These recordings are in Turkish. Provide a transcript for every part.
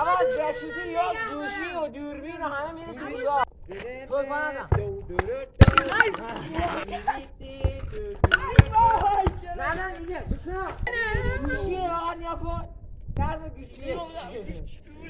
Ama çeşidi yok, duşu yok, dürbün hamı birisi yok. Bak bana da. Nereden diyeceğim? Güçlü. Güçlü var yapın. Nerede güçlü? Güçlü.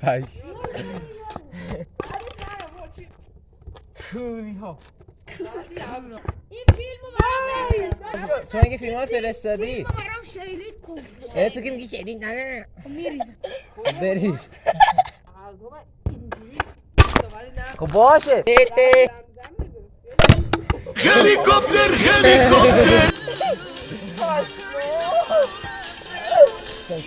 开始。کونی ها این تو اگه فیلم ها فرستادی تو که میگی شیلید نه نه بریز خب باشه هلیکوپتر هلیکوپتر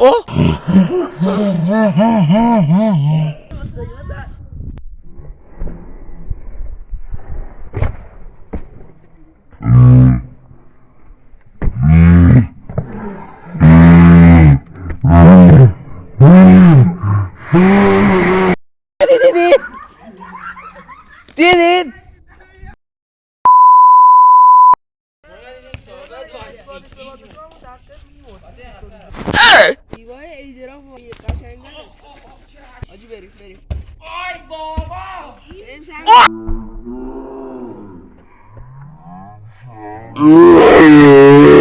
ố đi đi đi đi đi Ivan এই যেরকম Pode ver, ver. Ai, boba! Oh!